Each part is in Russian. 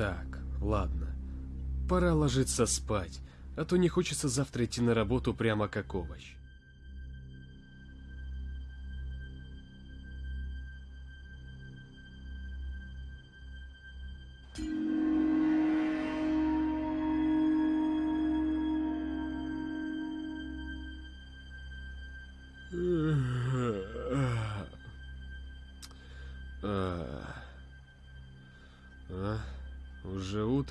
Так, ладно. Пора ложиться спать, а то не хочется завтра идти на работу прямо как овощ.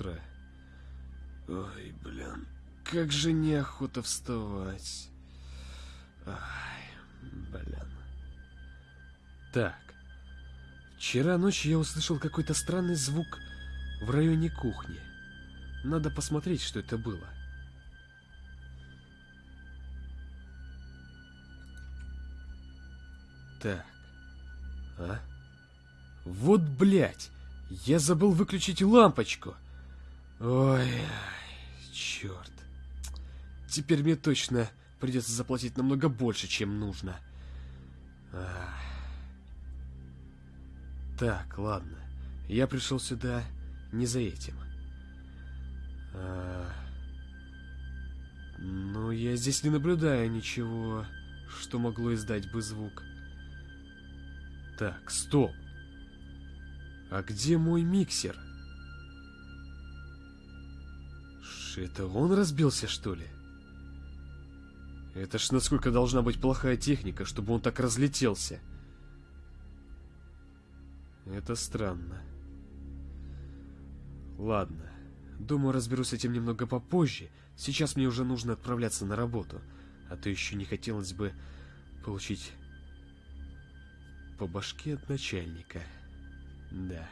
Утро? Ой, блин, как же неохота вставать. Ай, блин. Так, вчера ночью я услышал какой-то странный звук в районе кухни. Надо посмотреть, что это было. Так, а? Вот, блядь, я забыл выключить лампочку. Ой, черт. Теперь мне точно придется заплатить намного больше, чем нужно. Так, ладно. Я пришел сюда не за этим. А... Ну, я здесь не наблюдаю ничего, что могло издать бы звук. Так, стоп. А где мой миксер? Это он разбился, что ли? Это ж насколько должна быть плохая техника, чтобы он так разлетелся. Это странно. Ладно. Думаю, разберусь с этим немного попозже. Сейчас мне уже нужно отправляться на работу. А то еще не хотелось бы получить по башке от начальника. Да.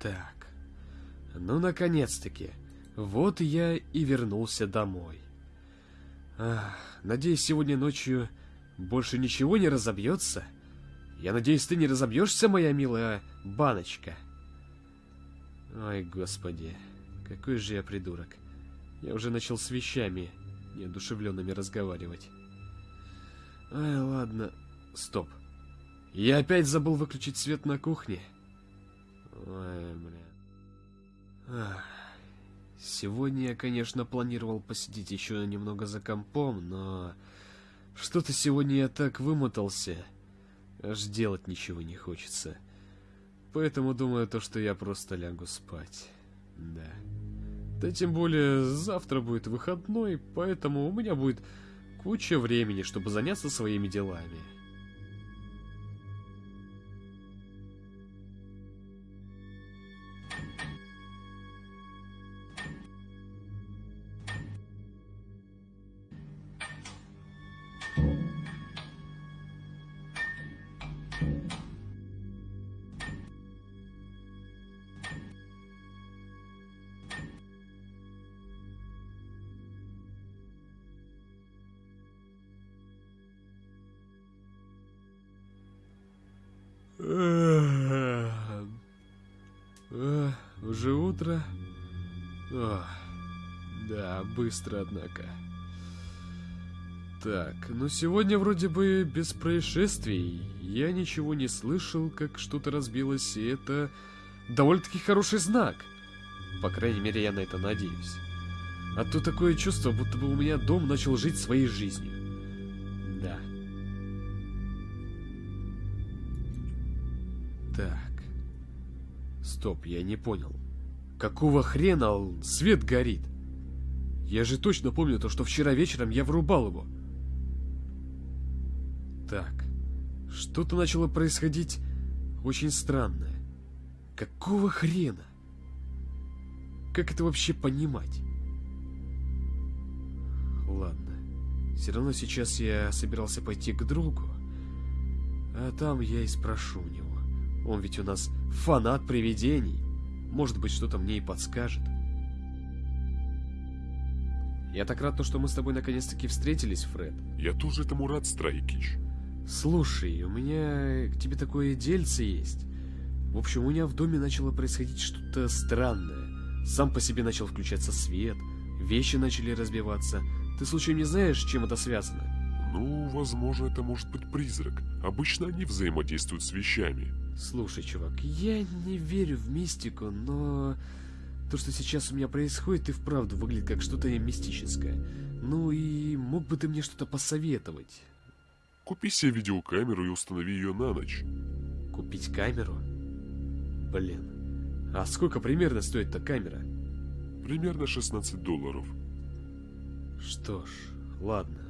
Так. Ну, наконец-таки. Вот я и вернулся домой. Ах, надеюсь, сегодня ночью больше ничего не разобьется? Я надеюсь, ты не разобьешься, моя милая баночка? Ой, господи, какой же я придурок. Я уже начал с вещами неодушевленными разговаривать. Ай, ладно. Стоп. Я опять забыл выключить свет на кухне. Ой, бля. Сегодня я, конечно, планировал посидеть еще немного за компом, но... Что-то сегодня я так вымотался, аж делать ничего не хочется. Поэтому думаю, то, что я просто лягу спать. Да. Да тем более, завтра будет выходной, поэтому у меня будет куча времени, чтобы заняться своими делами. Уже утро? О, да, быстро, однако. Так, ну сегодня вроде бы без происшествий. Я ничего не слышал, как что-то разбилось, и это довольно-таки хороший знак. По крайней мере, я на это надеюсь. А то такое чувство, будто бы у меня дом начал жить своей жизнью. Да. Так. Стоп, я не понял. Какого хрена свет горит? Я же точно помню то, что вчера вечером я врубал его. Так. Что-то начало происходить очень странное. Какого хрена? Как это вообще понимать? Ладно. Все равно сейчас я собирался пойти к другу. А там я и спрошу у него. Он ведь у нас фанат привидений. Может быть, что-то мне и подскажет. Я так рад, то, что мы с тобой наконец-таки встретились, Фред. Я тоже этому рад, Страйкич. Слушай, у меня к тебе такое дельце есть. В общем, у меня в доме начало происходить что-то странное. Сам по себе начал включаться свет, вещи начали разбиваться. Ты случайно не знаешь, чем это связано? Ну, возможно, это может быть призрак. Обычно они взаимодействуют с вещами. Слушай, чувак, я не верю в мистику, но то, что сейчас у меня происходит, и вправду выглядит как что-то мистическое. Ну и мог бы ты мне что-то посоветовать? Купи себе видеокамеру и установи ее на ночь. Купить камеру? Блин. А сколько примерно стоит эта камера? Примерно 16 долларов. Что ж, ладно.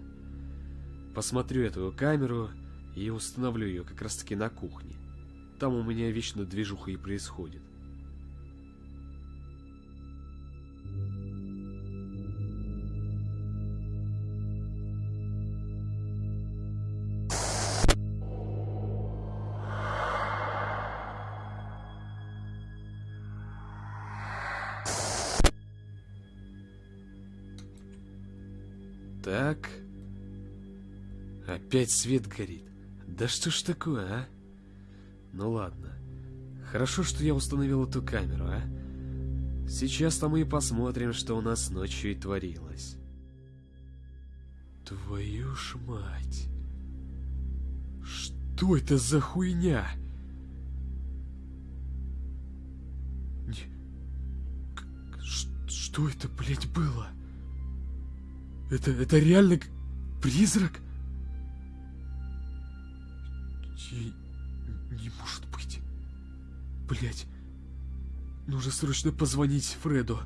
Посмотрю эту камеру и установлю ее как раз таки на кухне. Там у меня вечно движуха и происходит. Опять свет горит. Да что ж такое, а? Ну ладно. Хорошо, что я установил эту камеру, а? Сейчас-то мы и посмотрим, что у нас ночью и творилось. Твою ж мать. Что это за хуйня? Что это, блядь, было? Это, это реально призрак? Не, не может быть. Блять. Нужно срочно позвонить Фреду.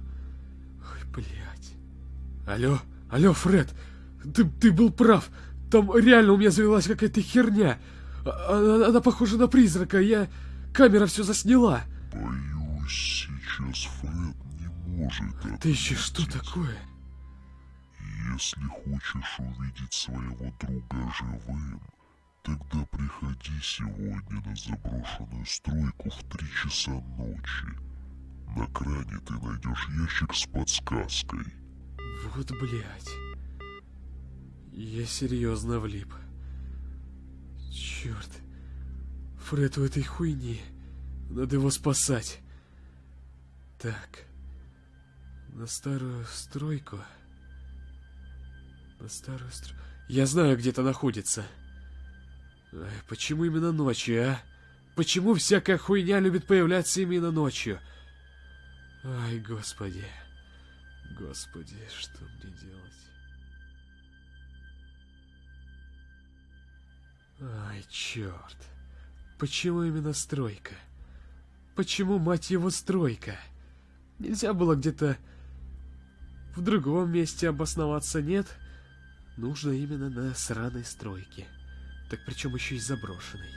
Ой, блять. Алло, алло, Фред. Ты, ты был прав. Там реально у меня завелась какая-то херня. А, она, она похожа на призрака. Я... Камера все засняла. Боюсь, сейчас Фред не может Это еще что такое? Если хочешь увидеть своего друга живым, тогда приходи сегодня на заброшенную стройку в три часа ночи. На кране ты найдешь ящик с подсказкой. Вот блять. Я серьезно влип. Черт. Фред у этой хуйни. Надо его спасать. Так. На старую стройку. На старую стру... Я знаю, где это находится. Почему именно ночью, а? Почему всякая хуйня любит появляться именно ночью? Ай, господи. Господи, что мне делать? Ай, черт. Почему именно стройка? Почему, мать его, стройка? Нельзя было где-то в другом месте обосноваться? Нет. Нужно именно на сраной стройке. Так причем еще и заброшенной.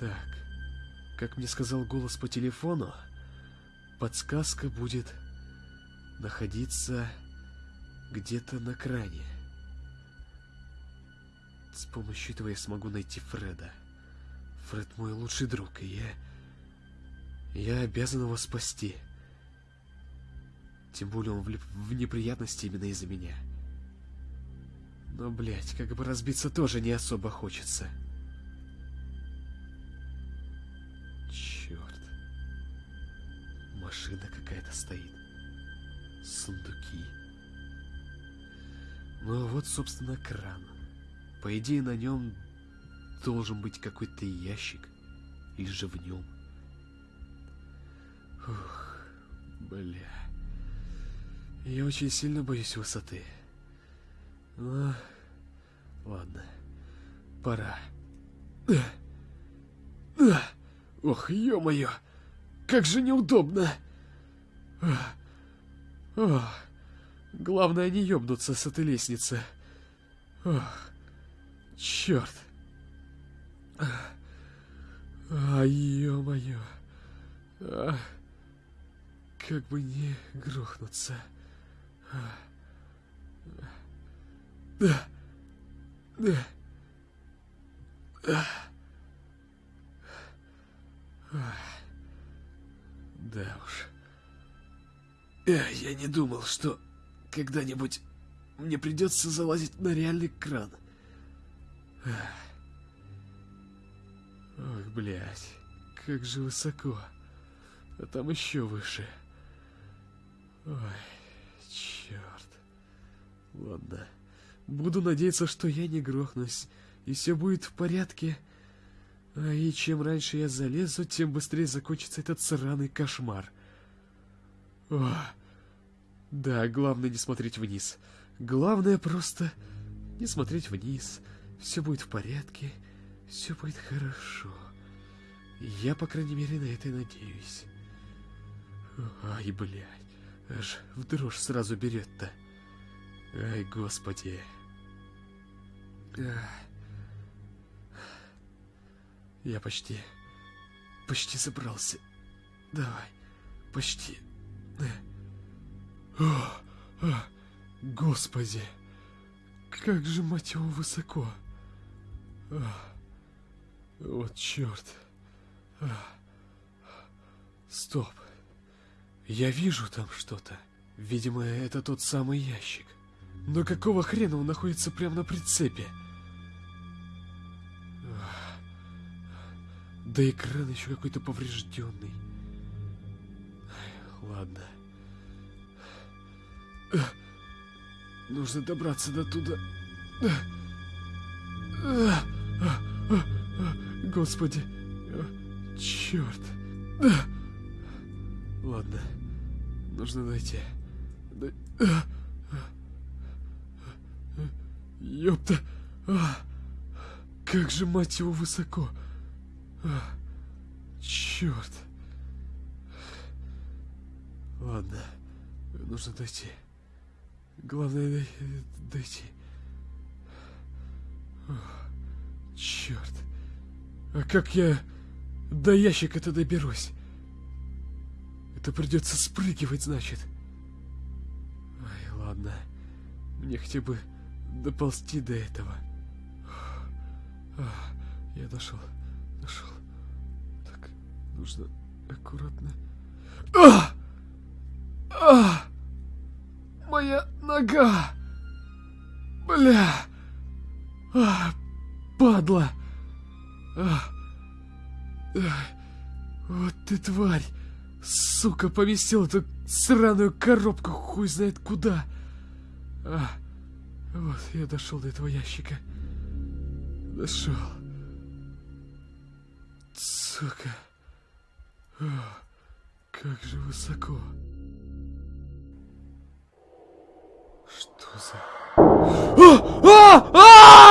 Так, как мне сказал голос по телефону, подсказка будет находиться где-то на кране. С помощью этого я смогу найти Фреда. Фред мой лучший друг, и я... Я обязан его спасти. Тем более он влип в неприятности именно из-за меня. Но, блядь, как бы разбиться тоже не особо хочется. Черт. Машина какая-то стоит. Сундуки. Ну а вот, собственно, кран. По идее, на нем должен быть какой-то ящик. Или же в нем. Ух, бля. Я очень сильно боюсь высоты. Ладно. Пора. Ох, ё-моё! Как же неудобно! Ох, главное не ёбнуться с этой лестницы. Ох, чёрт! А, ё-моё! Как бы не грохнуться. А. Да. Да. Да уж. Я не думал, что когда-нибудь мне придется залазить на реальный кран. Ох, блядь, как же высоко. А там еще выше. Ой, черт. Ладно. Буду надеяться, что я не грохнусь, и все будет в порядке. А и чем раньше я залезу, тем быстрее закончится этот сраный кошмар. Ох. Да, главное не смотреть вниз. Главное просто не смотреть вниз. Все будет в порядке, все будет хорошо. Я, по крайней мере, на это надеюсь. Ай, блядь, аж в дрожь сразу берет-то. Ай, господи. Я почти... Почти собрался. Давай. Почти. О, о, господи. Как же, мать его, высоко. О, вот черт. О, стоп. Я вижу там что-то. Видимо, это тот самый ящик. Но какого хрена он находится прямо на прицепе? Да экран еще какой-то поврежденный. Ладно. Нужно добраться до туда. Господи. Черт. Ладно. Нужно дойти. Ёпта. Как же, мать его, высоко. Черт. Ладно, нужно дойти. Главное дойти. Черт. А как я до ящика-то доберусь? Это придется спрыгивать, значит. Ай, ладно. Мне хотя бы доползти до этого. Я дошел. Нашел. Так, нужно аккуратно. А! А! Моя нога! Бля! А, падла! А! А! Вот ты тварь! Сука, поместил эту сраную коробку хуй знает куда! А! Вот, я дошел до этого ящика. Дошел. Сука. О, как же высоко. Что за... А! А! А!